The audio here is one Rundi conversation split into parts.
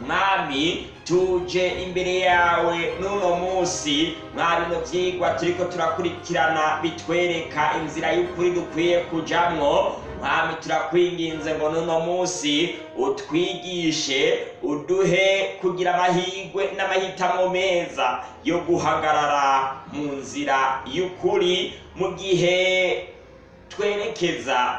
mwami tuje imbere yawe n'uno munsi mwari mu byigwa turiko turakurikirana bitwereka inzira y'ukuri dukwiye kujyamo. mwami turakwinginze ngo n'uno munsi utwigishe uduhe kugira amahirwe n'amahitamo meza yo guhagarara mu nzira y'ukuri mu gihe twerekeza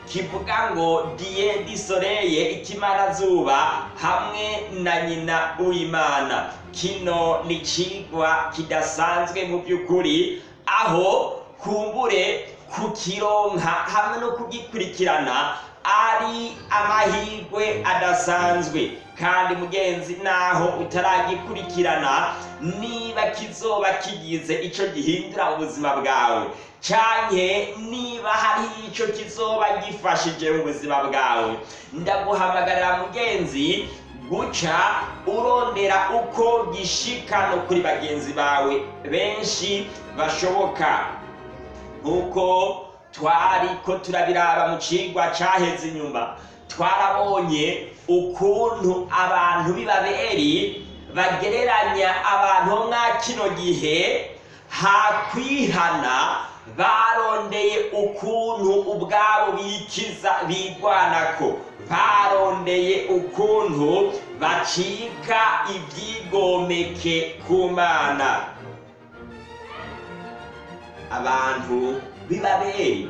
kivuga ngo diye disoreye ikimarazuba hamwe na nyina w'imana kino ni ikigwa kidasanzwe mu by'ukuri aho kumbure kukironka hamwe no kugikurikirana ari amahirwe adasanzwe kandi mugenzi naho utaragikurikirana niba kizoba kigize icyo gihindura ubuzima bwawe cyane niba hari icyo kizoba gifashije mu buzima bwawe ndaguhamagarira mugenzi guca urondera uko gishikano kuri bagenzi bawe benshi bashoboka nk'uko twari ko turabiraba mu cigwa caheze inyuma twarabonye ukuntu abantu b'ibaberi bagereranya abantu bo mwa kino gihe hakwihana barondeye ukuntu ubwabo bikiza ko barondeye ukuntu bacika ibyigomeke ku mana abantu b'ibaberi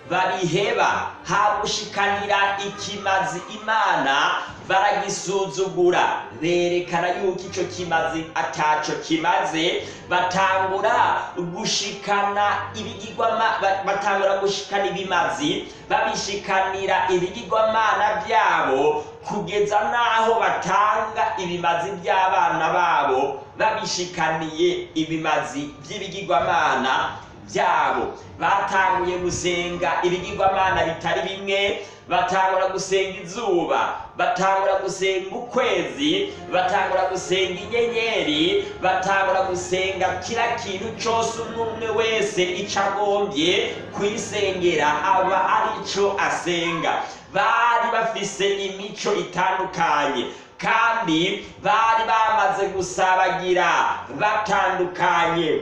bariheba hagushikanira ikimazi imana baragisuzugura berekana yuko icyo kimazi atacyo kimaze batangura gushikana batangura gushikana ibimazi babishikanira ibigirwamana byabo kugeza n'aho batanga ibimazi by'abana babo babishikaniye ibimazi by'ibigirwamana byabo batanguye gusenga ibigirwamana bitari bimwe batangura gusenga izuba batangura gusenga ukwezi batangura gusenga inyenyeri batangura gusenga kira kintu cyose umwe wese icyo agombye kwisengera aba aricyo asenga bari bafise imico itandukanye kandi bari bamaze gusabagira batandukanye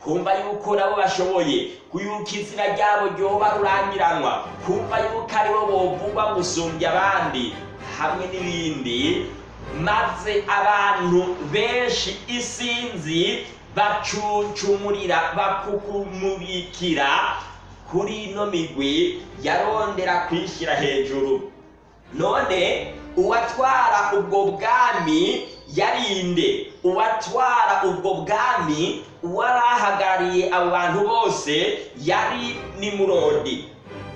kumva yuko nabo bashoboye kuyuka izina ryabo ryoba rurangiranwa kumva yuko aribo bovugwa gusumbya abandi hamwe n'ibindi maze abantu benshi isinzi bacucumurira bakukumubikira kuri ino migwi yarondera kwishyira hejuru none uwatwara ubwo bwami yarinde uwatwara ubwo bwami uwarahagarariye abantu bose yari nimurodi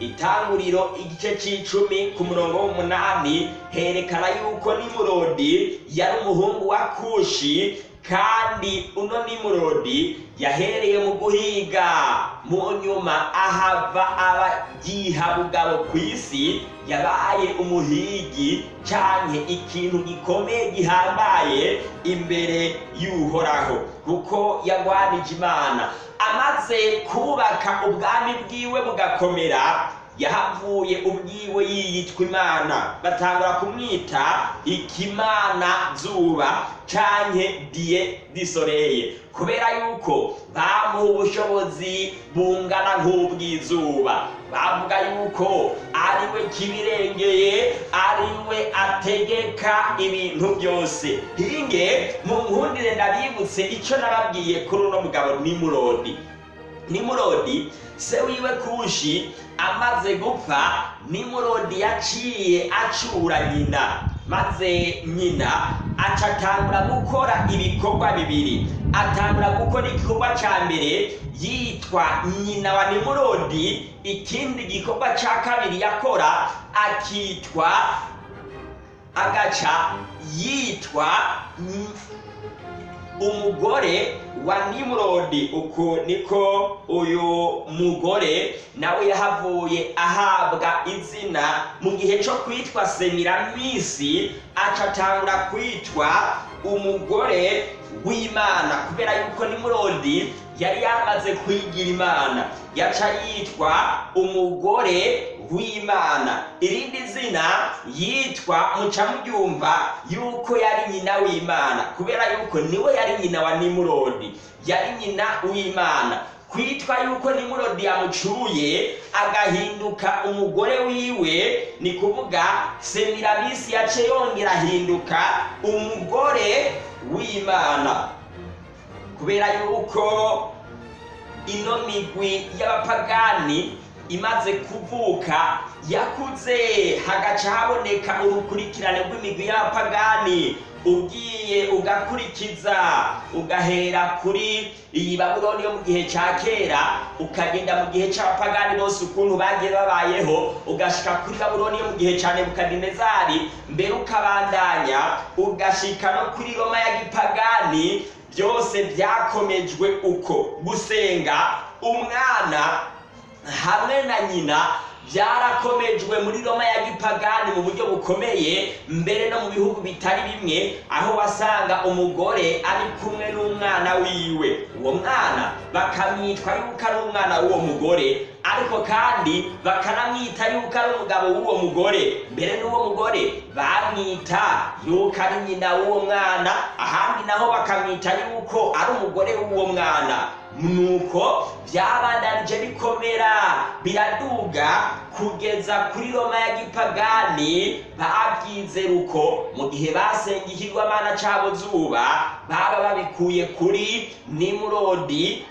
itanguriro igice cy'icumi ku murongo w'umunani herekana yuko nimurodi yari umuhungu wa kushi kandi uno nimurodi yahereye mu guhiga mu nyuma ahava abagyihabugabo ku isi yabaye umuhigi cyane ikintu gikomeye gihambaye imbere y'uhoraho kuko yarwanije imana amaze kubaka ubwami bwiwe bugakomera yahavuye ubwiwe yiyitwa imana batangura kumwita ikimana zuba canke diye disoreye kubera yuko bamuha ubushobozi bungana nk'ubw'izuba bavuga yuko ariwe kibirengeye ariwe ategeka ibintu byose hinge mu nkundire ndabibutse icyo nababwiye kuri uno mugabo nimurodi nimurodi se wiwe kushi amaze gupfa nimurodi yaciye acura nyina maze nyina aca atangura gukora ibikorwa bibiri atangura gukora igikorwa cya mbere yitwa nyina wa nimurodi ikindi gikorwa cya kabiri yakora akitwa agaca yitwa umugore wa nimurodi uku niko uyu mugore nawe yahavuye ahabwa izina mu gihe cyo kwitwa semiramisi acatangura kwitwa umugore w'imana kubera yuko nimurodi yari yamaze kwigira imana yaca yitwa umugore w'imana irindi zina yitwa mucamubyumva yuko yari nyina w'imana kubera yuko niwe yari nyina wa nimurodi yari nyina w'imana kwitwa yuko nimurodi yamucuye agahinduka umugore wiwe ni kuvuga semirabisi yace yongera ahinduka umugore w'imana kubera yuko ino migwi y'abapagani imaze kuvuka yakuze hagaca haboneka urukurikirane rw'imigwi y'abapagani ugiye ugakurikiza ugahera kuri iyi babuloni yo mu gihe cya kera ukagenda mu gihe cy'abapagani bose ukuntu bagiye babayeho ugashyika kuri babuloni yo mu gihe cya nebukadinezari mbere ukabandanya ugashyika no kuri roma ya gipagani byose byakomejwe uko gusenga umwana hamwe na nyina byarakomejwe muri roma ya gipagani mu buryo bukomeye mbere no mu bihugu bitari bimwe aho wasanga umugore ari kumwe n'umwana wiwe uwo mwana bakamwitwa yuko ari umwana w'uwo mugore ariko kandi bakanamwita yuko ari umugabo w'uwo mugore mbere n'uwo mugore bamwita yuko ari nyina w'uwo mwana ahandi naho bakamwita yuko ari umugore w'uwo mwana nuko byabandanije bikomera biraduga kugeza kuri roma ya gipagani babyize mu gihe basenga ikigwamana cyabo zuba baba babikuye kuri nimurodi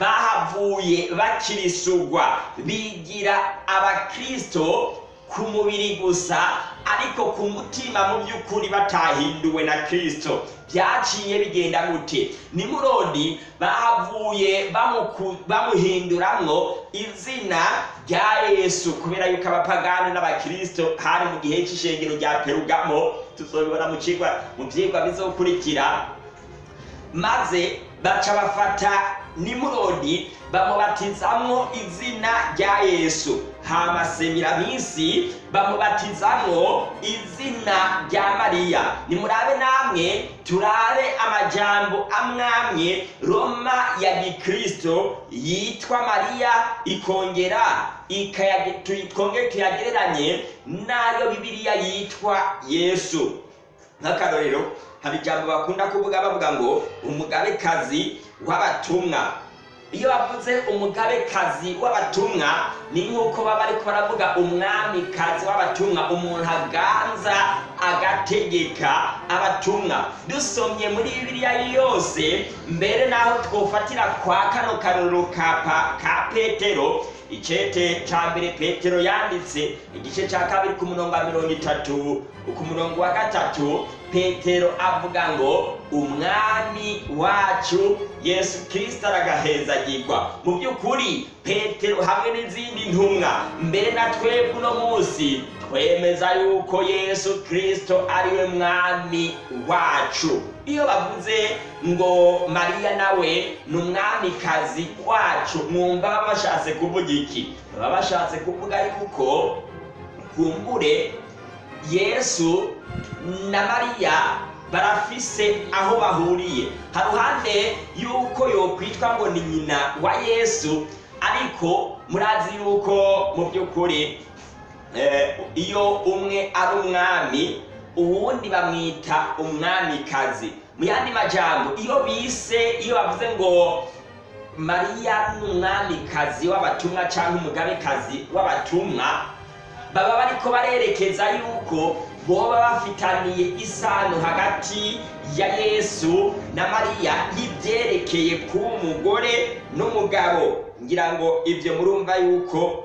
bahavuye bakirisugwa bigira abakristo, ku mubiri gusa ariko ku mutima mu by'ukuri batahinduwe na kirisito byaciye bigenda gute nimurondi bahavuye bamuhinduramwo izina rya yesu kubera yuko abapagani n'abakirisito hari mu gihe cy'ishengero rya perugamo tuzobibona mu byigwa bizokurikira maze baca bafata nimurodi bamubatizamo izina rya yesu hama semirabisi bamubatizamwo izina rya mariya nimurabe namwe turare amajambo amwamwe roma ya gikristo yitwa Maria ikongera ikongera tuyagereranye n'ayo bibiriya yitwa yesu nk'akarorero hari ijambo bakunda kuvuga bavuga ngo umugabekazi w'abatumwa iyo bavuze umugabekazi w'abatumwa ni nk'uko baba ariko baravuga umwamikazi w'abatumwa umuntu aganza agategeka abatumwa dusomye muri bibiliya yose mbere n'aho twofatira kwa kano karorero ka petero icete cya mbere petero yanditse igice cya kabiri ku murongo wa mirongo itatu ku murongo wa gatatu petero avuga ngo umwami wacu yesu kirisito aragahezagirwa mu by'ukuri petero hamwe n'izindi ntumwa mbere na twebwe uno munsi twemeza yuko yesu kirisito ariwe mwami wacu iyo bavuze ngo mariya nawe ni umwamikazi wacu mwumva baba bashatse kuvuga iki baba bashatse kuvuga yuko kumbure yesu na mariya barafise aho bahuriye haruhande y'uko yokwitwa ngo ni nyina wa yesu ariko murazi yuko mu by'ukuri Eh, iyo umwe ari umwami ubundi bamwita umwamikazi mu yandi majambo iyo bise iyo bavuze ngo mariya ni umwamikazi w'abatumwa cyangwa umugabekazi w'abatumwa baba bariko barerekeza yuko boba bafitaniye isano hagati ya yesu na mariya y'ibyerekeye kuba umugore n'umugabo ngira ngo ibyo murumva yuko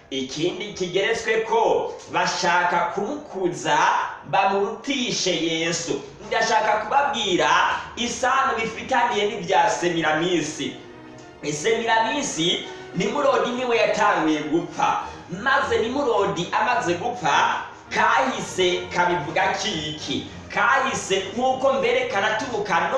ikindi kigeretswe ko bashaka kumukuza bamurutishe yesu ndashaka kubabwira isano bifitaniye n'ibya semiramisi semiramisi nimurodi niwe yatangiye gupfa maze nimurodi amaze gupfa kahise kabivuga kiki kahise nk'uko mbere karaturuka no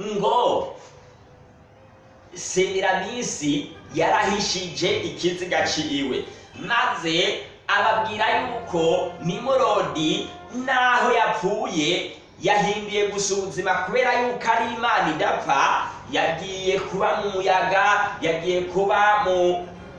ngo semirabisi yarahishije ikiziga cyiwe maze ababwira yuko nimurodi n'aho yapfuye yahinduye gusa ubuzima kubera yuko ari imana idapfa yagiye kuba mu muyaga yagiye kuba mu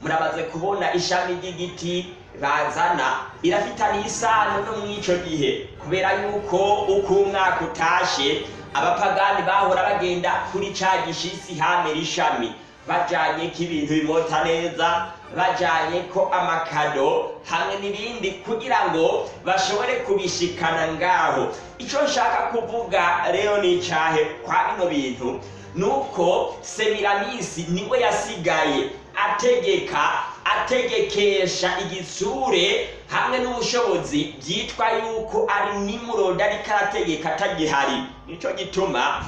muramaze kubona ishami ry'igiti bazana irafitaniye isano no mu mw'ico gihe kubera yuko uko umwaka utashe abapagani bahora bagenda kuri ca gishisi hamera ishami bajanye ko ibintu bimota neza bajyanye ko amakado hamwe n'ibindi kugira ngo bashobore kubishikana ngaho icyo nshaka kuvuga rero ni icahe kwa bino bintu nuko semiramizi niwe yasigaye ategeka ategekesha igitsure hamwe n'ubushobozi byitwa yuko ari nimuroda ariko arategeka atagihari nicyo gituma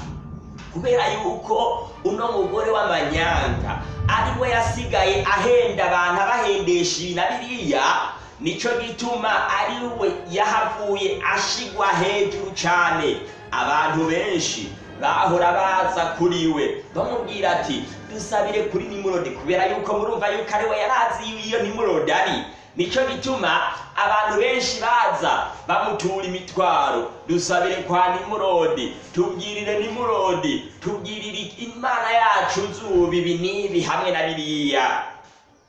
kubera yuko uno mugore w'amanyanga ari we yasigaye ahenda abantu abahendesha ibi na biriya nicyo gituma ari we yahavuye ashigwa hejuru cyane abantu benshi bahora baza kuri we bamubwira ati dusabire kuri nimurodi kubera yuko murumva yuko ari we yarazi iyo nimurodi ari nicyo gituma abantu benshi baza bamutura imitwaro dusabire kwa nimurodi tubwirire nimurodi tubwirire imana yacu zuba ibi n'ibi hamwe na biriya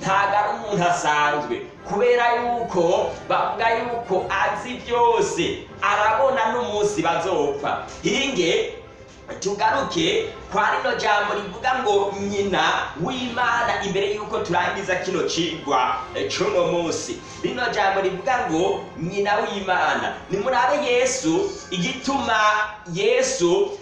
ntago ari umuntu asanzwe kubera yuko bavuga yuko azi byose arabona n'umunsi bazopfa iringe tugaruke kwa rino jambo rivuga ngo nyina w'imana imbere y'uko turangiza kino cigwa eh, cy'uno munsi rino jambo rivuga ngo nyina w'imana nimurabe yesu igituma yesu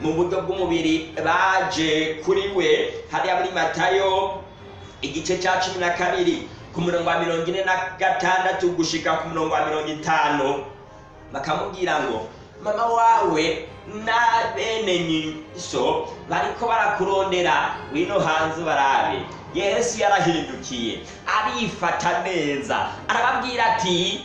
mu buryo bw'umubiri baje kuri we hariya muri matayo igice cya cumi na kabiri ku murongo wa mirongo ine na gatandatu gushika ku murongo wa mirongo itanu bakamubwira ngo mama wawe na bene nyinso bariko barakurondera wino hanze barabe yesu yarahindukiye arifata neza arababwira ati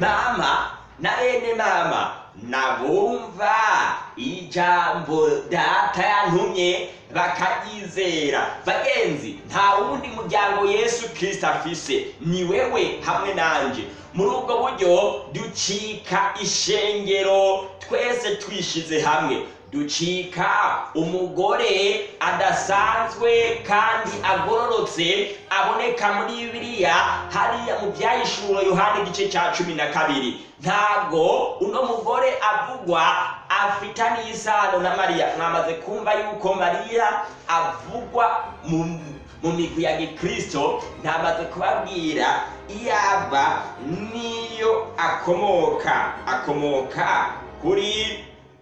mama na bene mama nabumva ijambo data yantumye bakaryizera bagenzi nta wundi muryango yesu kirisito afise ni wewe hamwe nanjye muri ubwo buryo ducika ishengero twese twishize hamwe ducika umugore adasanzwe kandi agororotse aboneka muri bibiliya hariya mu byayishura yohani igice cya cumi na kabiri ntago uno mugore avugwa afitaniye isano na mariya mwamaze kumva yuko mariya avugwa mu mu migwi ya Gikristo ntamaze kubabwira iyo n'iyo akomoka akomoka kuri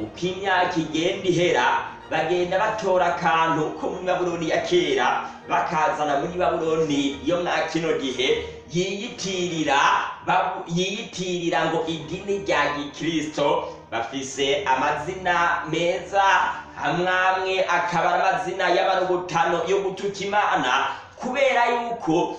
uko imyaka igenda ihera bagenda batora akantu ko muri babuloni ya kera bakazana muri babuloni yo mwa kino gihe yiyitirira yiyitirira ngo idini rya gikirisito bafise amazina meza amwamwe akaba ari amazina y'abarugutano yo gutuka imana kubera yuko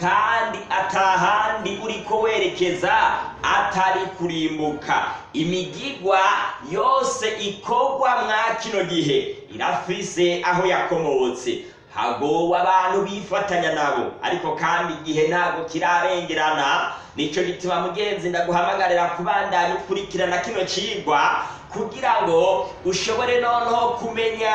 kandi atahandi uriko werekeza atari kurimbuka imigigwa yose ikogwa mwa kino gihe irafise aho yakomotse hago abantu bifatanya nabo ariko kandi igihe ntabwo kirarengerana nicyo gituma mugenzi ndaguhamagarira kubandanya ukurikirana kino cigwa kugira ngo ushobore noneho kumenya